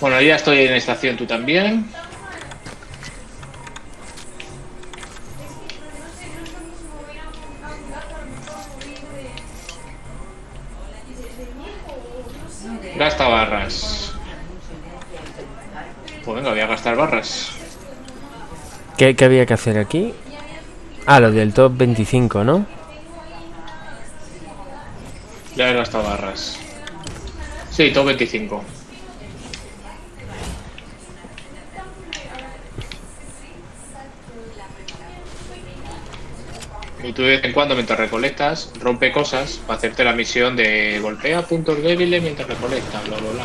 Bueno, ya estoy en estación, tú también. Gasta barras. Pues venga, voy a gastar barras. ¿Qué, qué había que hacer aquí? Ah, lo del top 25, ¿no? Ya he gastado barras. Sí, top 25. Y tú de vez en cuando, mientras recolectas, rompe cosas para hacerte la misión de golpea puntos débiles mientras recolectas, bla, bla, bla.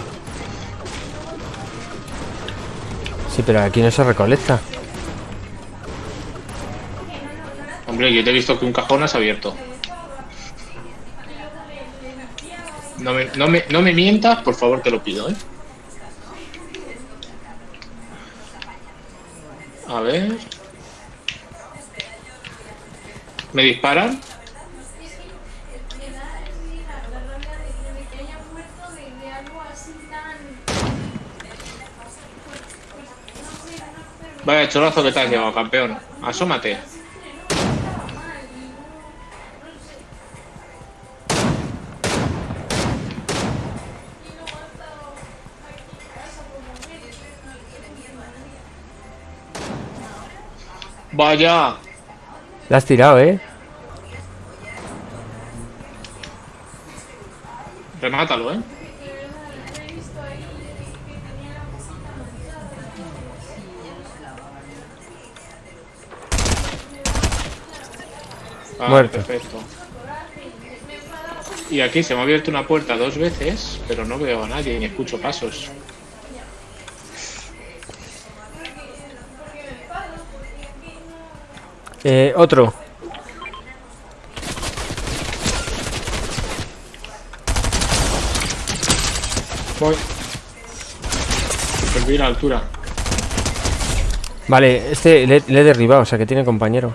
Sí, pero aquí no se recolecta. Hombre, yo te he visto que un cajón has abierto. No me, no me, no me mientas, por favor, te lo pido, ¿eh? A ver. ¿Me disparan? Vaya cholazo que te has llevado, campeón. Asómate. Vaya. La has tirado, ¿eh? Remátalo, ¿eh? Ah, Muerto. Perfecto. Y aquí se me ha abierto una puerta dos veces, pero no veo a nadie ni escucho pasos. Eh, otro. Voy. Perdí la altura. Vale, este le, le he derribado, o sea que tiene compañero.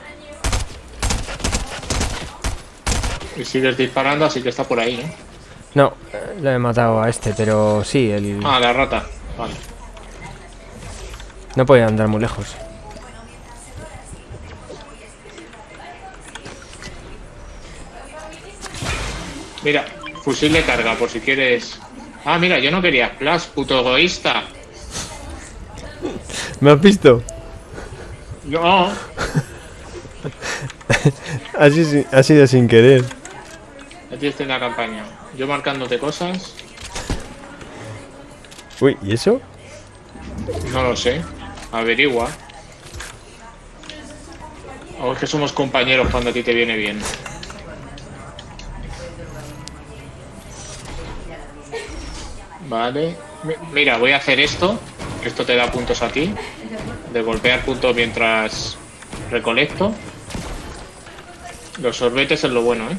Y sigues disparando, así que está por ahí, ¿no? No, eh, le he matado a este, pero sí, el... Ah, la rata. Vale. No puede andar muy lejos. Mira, fusil de carga, por si quieres. Ah, mira, yo no quería splash, puto egoísta. ¿Me has visto? No. Así, ha sido sin querer. Aquí estoy en la campaña. Yo marcándote cosas. Uy, ¿y eso? No lo sé. Averigua. O es que somos compañeros cuando a ti te viene bien. Vale. Mi- Mira, voy a hacer esto. Esto te da puntos a ti. De golpear puntos mientras recolecto. Los sorbetes es lo bueno, ¿eh?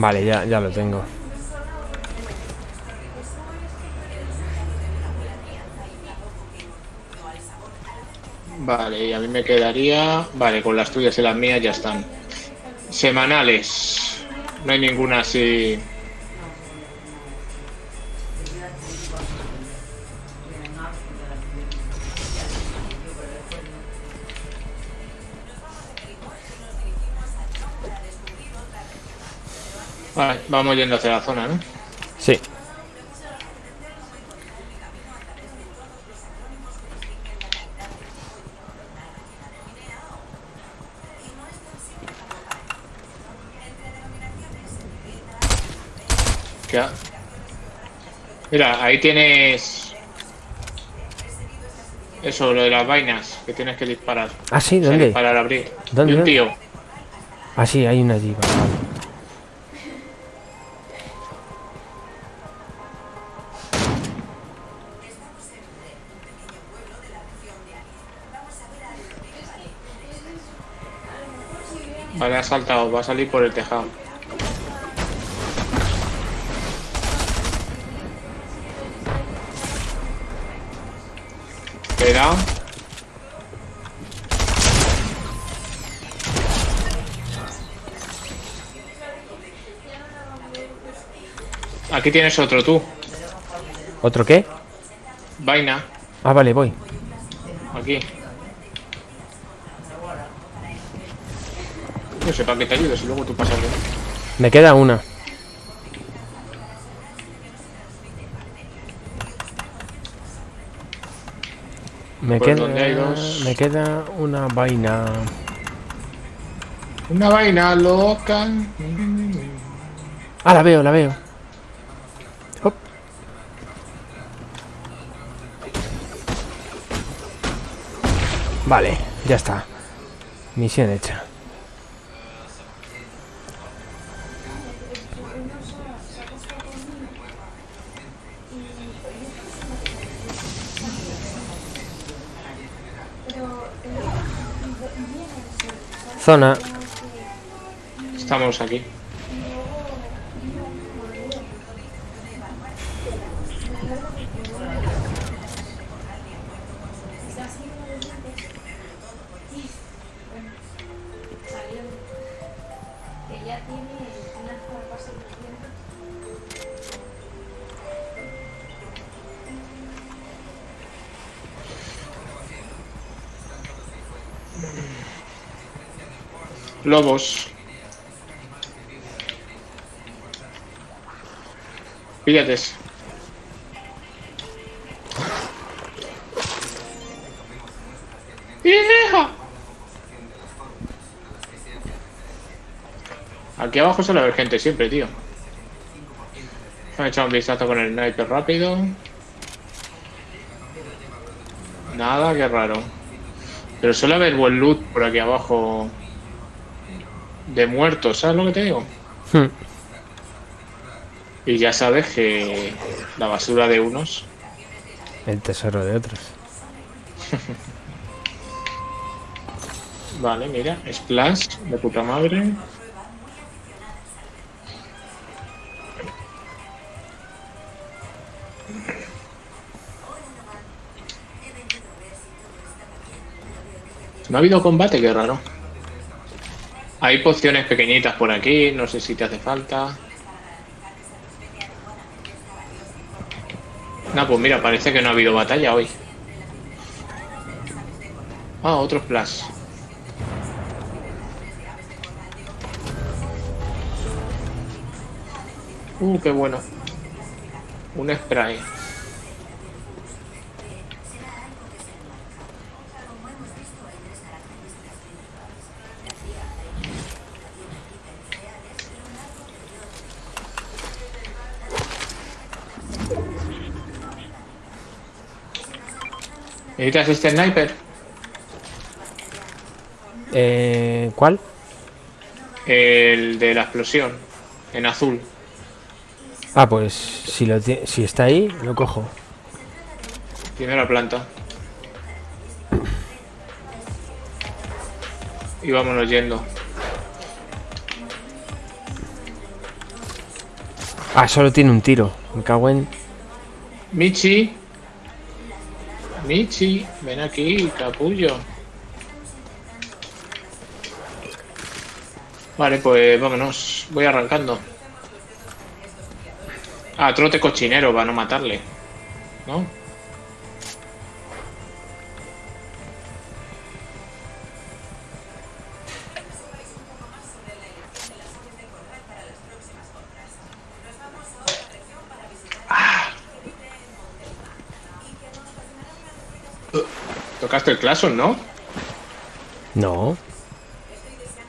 Vale, ya, ya lo tengo. Vale, y a mí me quedaría... Vale, con las tuyas y las mías ya están. Semanales. No hay ninguna así... Vale, vamos yendo hacia la zona, ¿no? Sí. Mira, ahí tienes... Eso, lo de las vainas, que tienes que disparar. Ah, sí, O sea, ¿dónde? disparar, abrir. ¿Dónde, Y un tío. Ah, sí, hay una allí. vale. Vale, ha saltado, va a salir por el tejado. Espera. Aquí tienes otro tú. ¿Otro qué? Vaina. Ah, vale, voy. Aquí. Para qué te ayudo si luego tú pasas de Me queda una. Me Pues queda, donde hay dos. me queda una vaina. Una vaina loca. Ah, la veo, la veo. Hop. Vale, ya está. Misión hecha. Estamos aquí. Lobos. Píllate. ese. ¡Hija! Aquí abajo suele haber gente siempre, tío. Voy a echar un vistazo con el sniper rápido. Nada, qué raro. Pero suele haber buen loot por aquí abajo. De muertos, ¿sabes lo que te digo? Hmm. Y ya sabes que la basura de unos. El tesoro de otros. Vale, mira, splash de puta madre. No ha habido combate, qué raro. Hay pociones pequeñitas por aquí, no sé si te hace falta. No, pues mira, parece que no ha habido batalla hoy. Ah, otro splash. Uh, qué bueno. Un spray. ¿Necesitas este sniper? Eh, ¿Cuál? El de la explosión. En azul. Ah, pues si, lo si está ahí, lo cojo. Primera planta. Y vámonos yendo. Ah, solo tiene un tiro. Me cago en... Michi. Michi, ven aquí, capullo. Vale, pues vámonos. Voy arrancando. Ah, trote cochinero para no matarle. ¿No? El ¿no? No.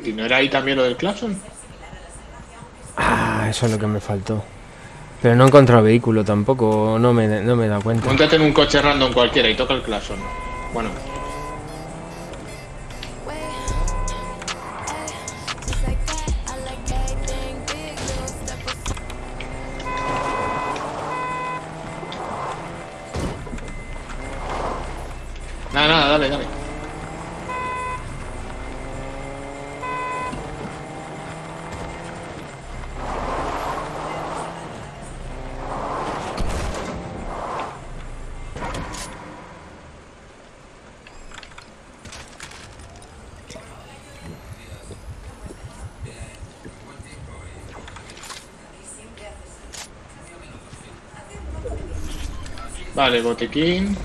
¿Y no era ahí también lo del Clason? Ah, eso es lo que me faltó. Pero no he encontrado vehículo tampoco. No me, no me he dado cuenta. Móntate en un coche random cualquiera y toca el Clason. Bueno, Vale, botiquín.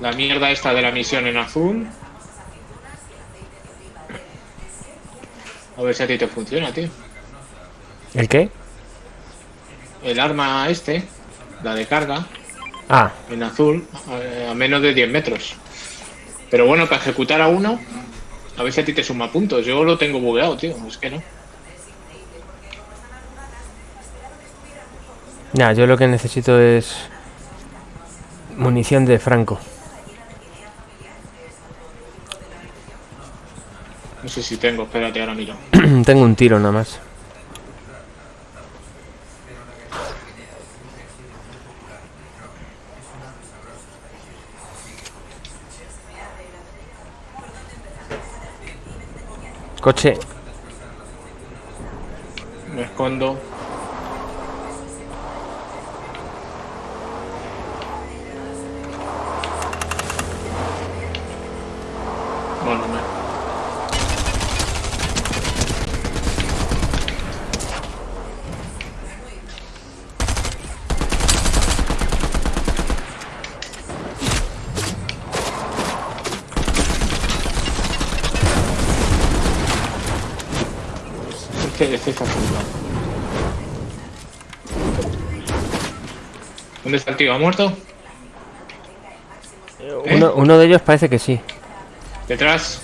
La mierda esta de la misión en azul. A ver si a ti te funciona, tío. ¿El qué? El arma este, la de carga, Ah, en azul, a, a menos de 10 metros. Pero bueno, para ejecutar a uno, a ver si a ti te suma puntos. Yo lo tengo bugueado, tío. Es que no. Ya, yo lo que necesito es munición de Franco. No sé si tengo, espérate, ahora miro. Tengo un tiro nada más. Coche. Me escondo. Bueno, me... Este, este está. ¿Dónde está el tío? ¿Ha muerto? Uno, uno de ellos parece que sí. Detrás.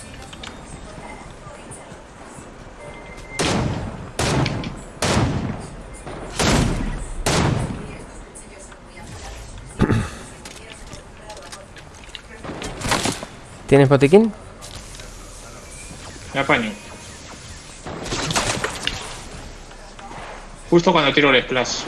¿Tienes botiquín? Me apaño. Justo cuando tiro el splash.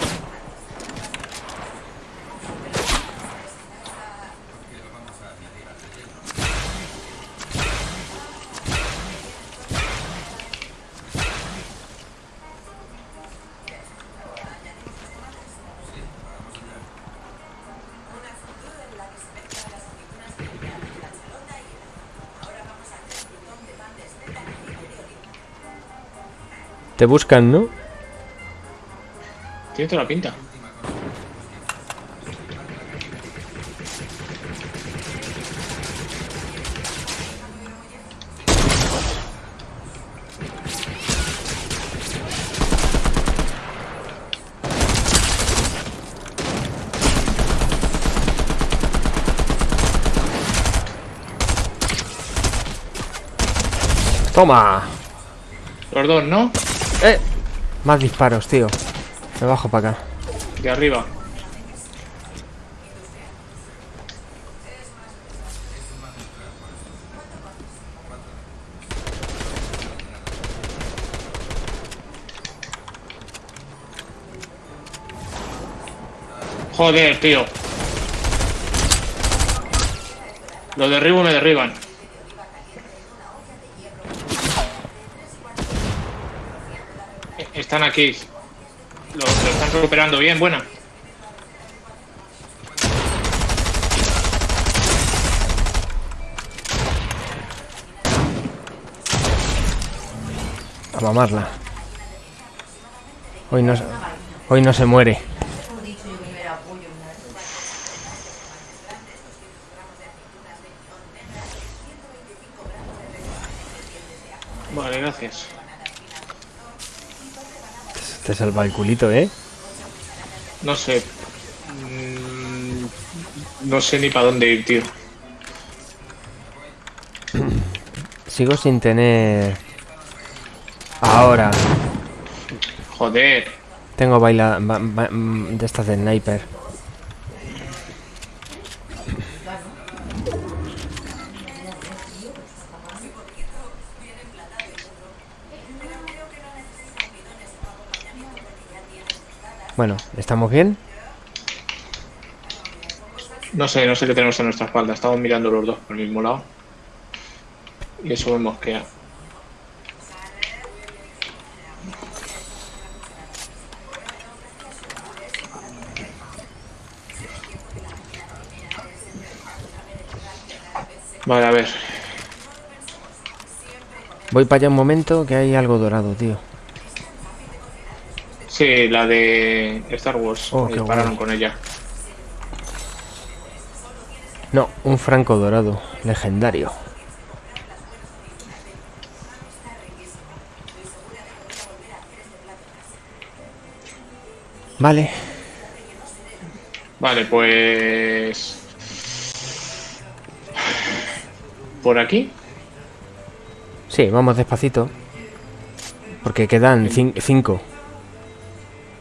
Te buscan, ¿no? Tiene toda la pinta. ¡Toma! Los dos, ¿no? ¡Eh! Más disparos, tío. Me bajo para acá. De arriba. Joder, tío. Lo derribo me derriban. Eh, Están aquí. Recuperando bien, buena. A mamarla. Hoy no, hoy no se muere. Vale, gracias. Te salva el culito, ¿eh? No sé. Mm, No sé ni para dónde ir, tío. Sigo sin tener... Ahora. Joder. Tengo baila... ba- ba- mm, de estas de sniper. Bueno, ¿estamos bien? No sé, no sé qué tenemos en nuestra espalda. Estamos mirando los dos por el mismo lado. Y eso me mosquea. Vale, a ver. Voy para allá un momento que hay algo dorado, tío. Sí, la de Star Wars. Oh, dispararon guay. con ella. No, un franco dorado. Legendario. Vale. Vale, pues... Por aquí. Sí, vamos despacito. Porque quedan cin- cinco.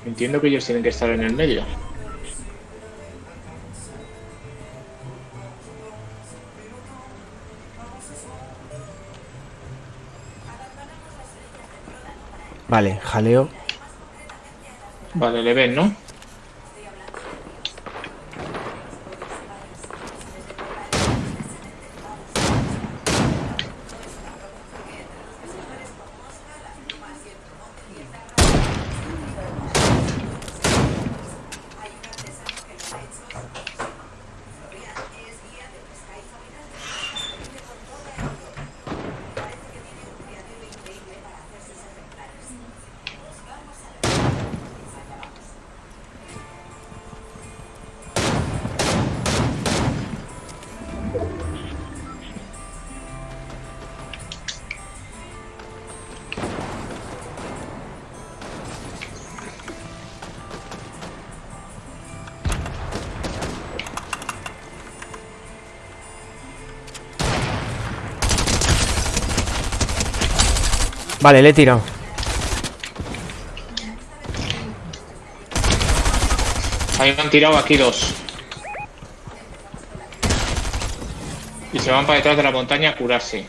Entiendo que ellos tienen que estar en el medio. Vale, jaleo. Vale, le ven, ¿no? Vale, le he tirado. Ahí me han tirado aquí dos. Y se van para detrás de la montaña a curarse.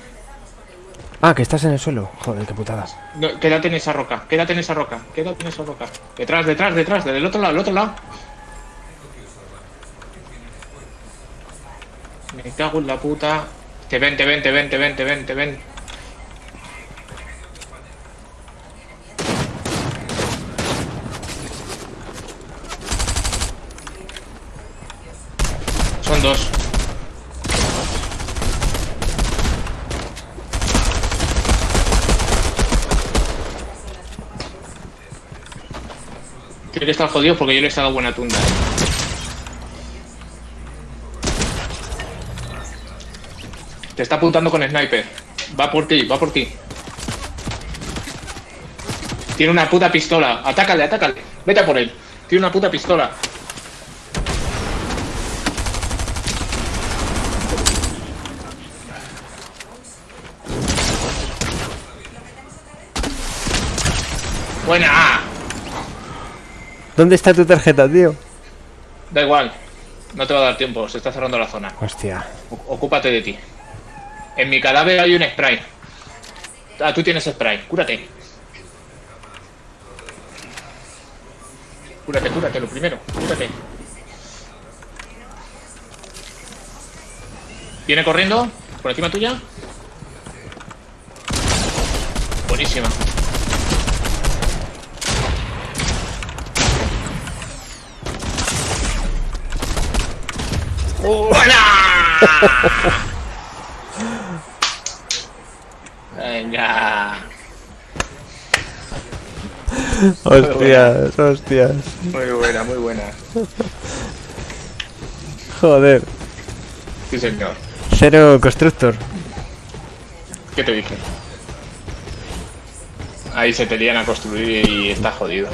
Ah, que estás en el suelo. Joder, qué putada. No, quédate en esa roca, quédate en esa roca, quédate en esa roca. Detrás, detrás, detrás, del otro lado, del otro lado. Me cago en la puta. Te ven, te ven, te ven, te ven, te ven, te ven. Son dos. Tiene que estar jodido porque yo le he dado buena tunda. eh. Te está apuntando con sniper. Va por ti, va por ti. Tiene una puta pistola. Atácale, atácale. Vete a por él. Tiene una puta pistola. Buena. ¿Dónde está tu tarjeta, tío? Da igual. No te va a dar tiempo. Se está cerrando la zona. Hostia. Ocúpate de ti. En mi cadáver hay un spray. Ah, tú tienes spray. Cúrate. Cúrate, cúrate, lo primero. Cúrate. ¿Viene corriendo? ¿Por encima tuya? Buenísima. Venga. Hostias, hostias. Muy buena, muy buena. Joder. Sí, señor. Cero constructor. ¿Qué te dije? Ahí se te lían a construir y está jodido.